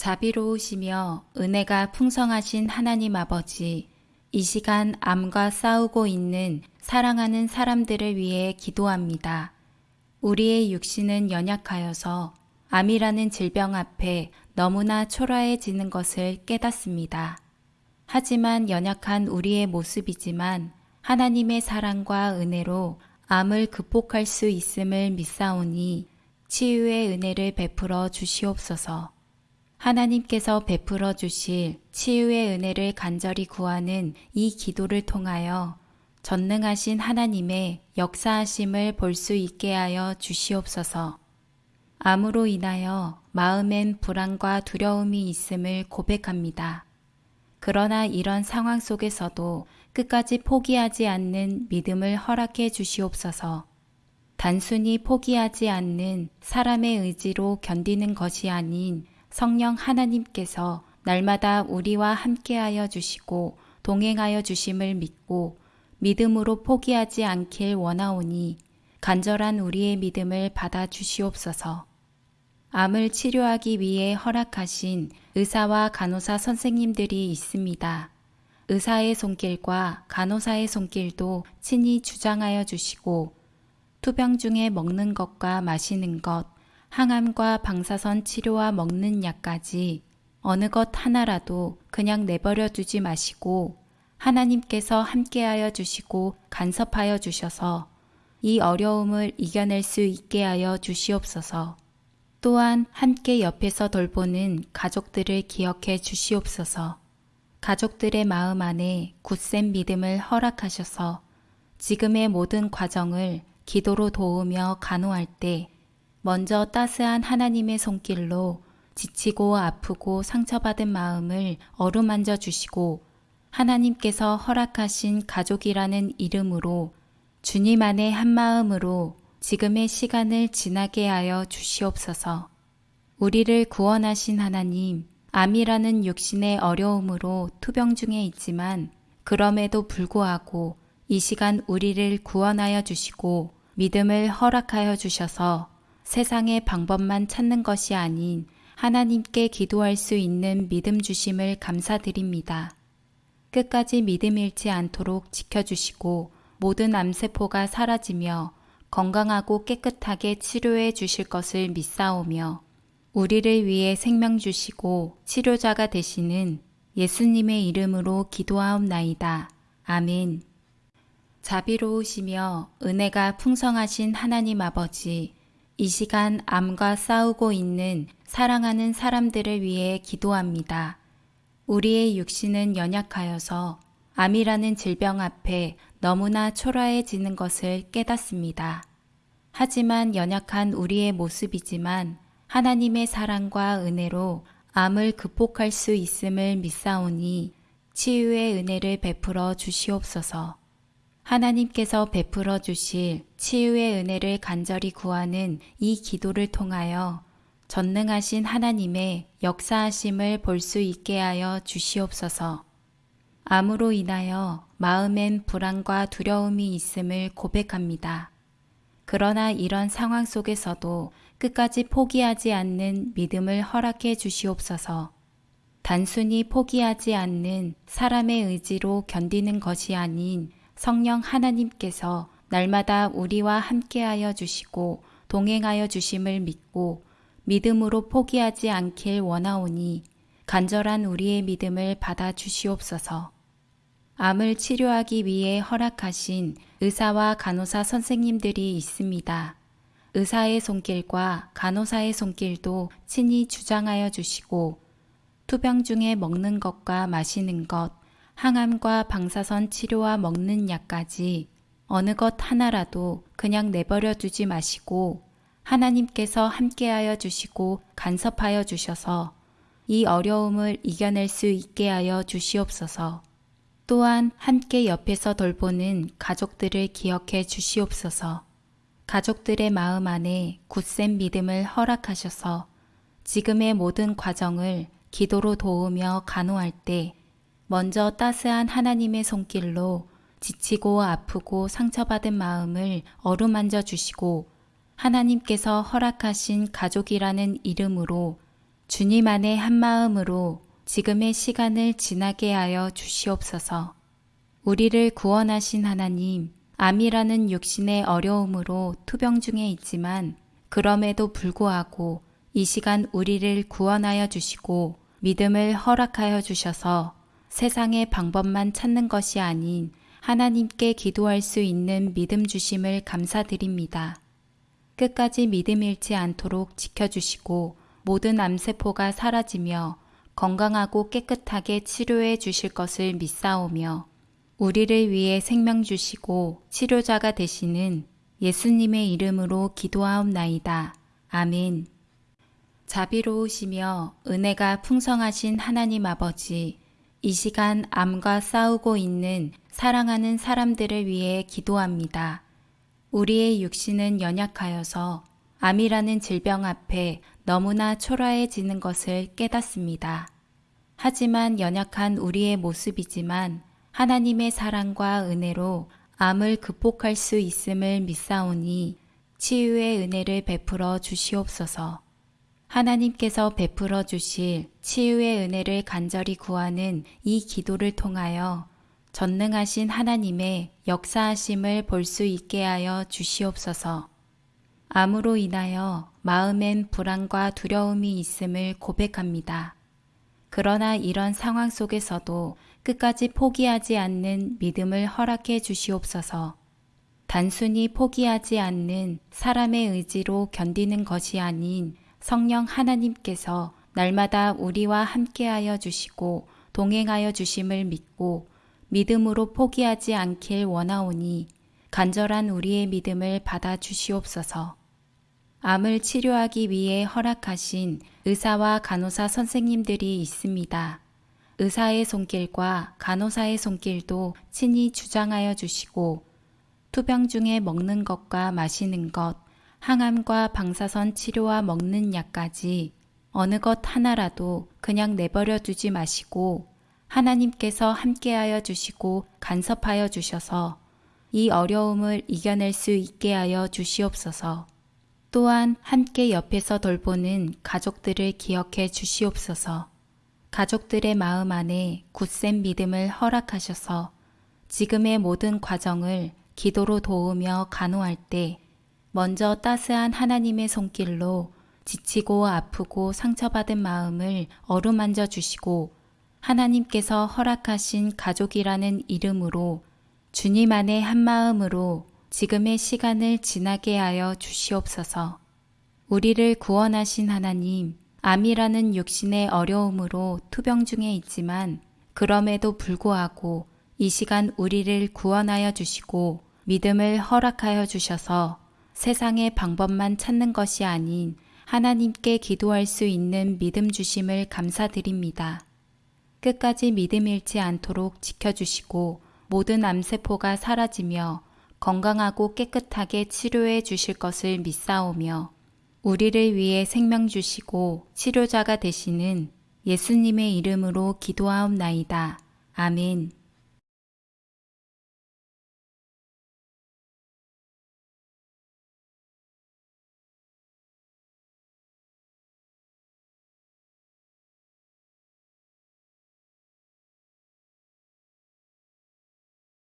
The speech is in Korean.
자비로우시며 은혜가 풍성하신 하나님 아버지, 이 시간 암과 싸우고 있는 사랑하는 사람들을 위해 기도합니다. 우리의 육신은 연약하여서 암이라는 질병 앞에 너무나 초라해지는 것을 깨닫습니다. 하지만 연약한 우리의 모습이지만 하나님의 사랑과 은혜로 암을 극복할 수 있음을 믿사오니 치유의 은혜를 베풀어 주시옵소서. 하나님께서 베풀어 주실 치유의 은혜를 간절히 구하는 이 기도를 통하여 전능하신 하나님의 역사하심을 볼 수 있게 하여 주시옵소서. 암으로 인하여 마음엔 불안과 두려움이 있음을 고백합니다. 그러나 이런 상황 속에서도 끝까지 포기하지 않는 믿음을 허락해 주시옵소서. 단순히 포기하지 않는 사람의 의지로 견디는 것이 아닌 성령 하나님께서 날마다 우리와 함께하여 주시고 동행하여 주심을 믿고 믿음으로 포기하지 않길 원하오니 간절한 우리의 믿음을 받아 주시옵소서. 암을 치료하기 위해 허락하신 의사와 간호사 선생님들이 있습니다. 의사의 손길과 간호사의 손길도 친히 주장하여 주시고 투병 중에 먹는 것과 마시는 것, 항암과 방사선 치료와 먹는 약까지 어느 것 하나라도 그냥 내버려 두지 마시고 하나님께서 함께하여 주시고 간섭하여 주셔서 이 어려움을 이겨낼 수 있게 하여 주시옵소서. 또한 함께 옆에서 돌보는 가족들을 기억해 주시옵소서. 가족들의 마음 안에 굳센 믿음을 허락하셔서 지금의 모든 과정을 기도로 도우며 간호할 때 먼저 따스한 하나님의 손길로 지치고 아프고 상처받은 마음을 어루만져 주시고 하나님께서 허락하신 가족이라는 이름으로 주님 안에 한 마음으로 지금의 시간을 지나게 하여 주시옵소서. 우리를 구원하신 하나님, 암이라는 육신의 어려움으로 투병 중에 있지만 그럼에도 불구하고 이 시간 우리를 구원하여 주시고 믿음을 허락하여 주셔서 세상의 방법만 찾는 것이 아닌 하나님께 기도할 수 있는 믿음 주심을 감사드립니다. 끝까지 믿음 잃지 않도록 지켜주시고 모든 암세포가 사라지며 건강하고 깨끗하게 치료해 주실 것을 믿사오며 우리를 위해 생명 주시고 치료자가 되시는 예수님의 이름으로 기도하옵나이다. 아멘. 자비로우시며 은혜가 풍성하신 하나님 아버지, 이 시간 암과 싸우고 있는 사랑하는 사람들을 위해 기도합니다. 우리의 육신은 연약하여서 암이라는 질병 앞에 너무나 초라해지는 것을 깨닫습니다. 하지만 연약한 우리의 모습이지만 하나님의 사랑과 은혜로 암을 극복할 수 있음을 믿사오니 치유의 은혜를 베풀어 주시옵소서. 하나님께서 베풀어 주실 치유의 은혜를 간절히 구하는 이 기도를 통하여 전능하신 하나님의 역사하심을 볼 수 있게 하여 주시옵소서. 암으로 인하여 마음엔 불안과 두려움이 있음을 고백합니다. 그러나 이런 상황 속에서도 끝까지 포기하지 않는 믿음을 허락해 주시옵소서. 단순히 포기하지 않는 사람의 의지로 견디는 것이 아닌 성령 하나님께서 날마다 우리와 함께하여 주시고 동행하여 주심을 믿고 믿음으로 포기하지 않길 원하오니 간절한 우리의 믿음을 받아 주시옵소서. 암을 치료하기 위해 허락하신 의사와 간호사 선생님들이 있습니다. 의사의 손길과 간호사의 손길도 친히 주장하여 주시고 투병 중에 먹는 것과 마시는 것, 항암과 방사선 치료와 먹는 약까지 어느 것 하나라도 그냥 내버려 두지 마시고 하나님께서 함께하여 주시고 간섭하여 주셔서 이 어려움을 이겨낼 수 있게 하여 주시옵소서. 또한 함께 옆에서 돌보는 가족들을 기억해 주시옵소서. 가족들의 마음 안에 굳센 믿음을 허락하셔서 지금의 모든 과정을 기도로 도우며 간호할 때 먼저 따스한 하나님의 손길로 지치고 아프고 상처받은 마음을 어루만져 주시고 하나님께서 허락하신 가족이라는 이름으로 주님 안에 한 마음으로 지금의 시간을 지나게 하여 주시옵소서. 우리를 구원하신 하나님, 암이라는 육신의 어려움으로 투병 중에 있지만 그럼에도 불구하고 이 시간 우리를 구원하여 주시고 믿음을 허락하여 주셔서 세상의 방법만 찾는 것이 아닌 하나님께 기도할 수 있는 믿음 주심을 감사드립니다. 끝까지 믿음 잃지 않도록 지켜주시고 모든 암세포가 사라지며 건강하고 깨끗하게 치료해 주실 것을 믿사오며 우리를 위해 생명 주시고 치료자가 되시는 예수님의 이름으로 기도하옵나이다. 아멘. 자비로우시며 은혜가 풍성하신 하나님 아버지, 이 시간 암과 싸우고 있는 사랑하는 사람들을 위해 기도합니다. 우리의 육신은 연약하여서 암이라는 질병 앞에 너무나 초라해지는 것을 깨닫습니다. 하지만 연약한 우리의 모습이지만 하나님의 사랑과 은혜로 암을 극복할 수 있음을 믿사오니 치유의 은혜를 베풀어 주시옵소서. 하나님께서 베풀어 주실 치유의 은혜를 간절히 구하는 이 기도를 통하여 전능하신 하나님의 역사하심을 볼 수 있게 하여 주시옵소서. 암으로 인하여 마음엔 불안과 두려움이 있음을 고백합니다. 그러나 이런 상황 속에서도 끝까지 포기하지 않는 믿음을 허락해 주시옵소서. 단순히 포기하지 않는 사람의 의지로 견디는 것이 아닌 성령 하나님께서 날마다 우리와 함께하여 주시고 동행하여 주심을 믿고 믿음으로 포기하지 않길 원하오니 간절한 우리의 믿음을 받아 주시옵소서. 암을 치료하기 위해 허락하신 의사와 간호사 선생님들이 있습니다. 의사의 손길과 간호사의 손길도 친히 주장하여 주시고 투병 중에 먹는 것과 마시는 것, 항암과 방사선 치료와 먹는 약까지 어느 것 하나라도 그냥 내버려 두지 마시고 하나님께서 함께하여 주시고 간섭하여 주셔서 이 어려움을 이겨낼 수 있게 하여 주시옵소서. 또한 함께 옆에서 돌보는 가족들을 기억해 주시옵소서. 가족들의 마음 안에 굳센 믿음을 허락하셔서 지금의 모든 과정을 기도로 도우며 간호할 때 먼저 따스한 하나님의 손길로 지치고 아프고 상처받은 마음을 어루만져 주시고 하나님께서 허락하신 가족이라는 이름으로 주님 안에 한 마음으로 지금의 시간을 지나게 하여 주시옵소서. 우리를 구원하신 하나님, 암이라는 육신의 어려움으로 투병 중에 있지만 그럼에도 불구하고 이 시간 우리를 구원하여 주시고 믿음을 허락하여 주셔서 세상의 방법만 찾는 것이 아닌 하나님께 기도할 수 있는 믿음 주심을 감사드립니다. 끝까지 믿음 잃지 않도록 지켜주시고 모든 암세포가 사라지며 건강하고 깨끗하게 치료해 주실 것을 믿사오며 우리를 위해 생명 주시고 치료자가 되시는 예수님의 이름으로 기도하옵나이다. 아멘.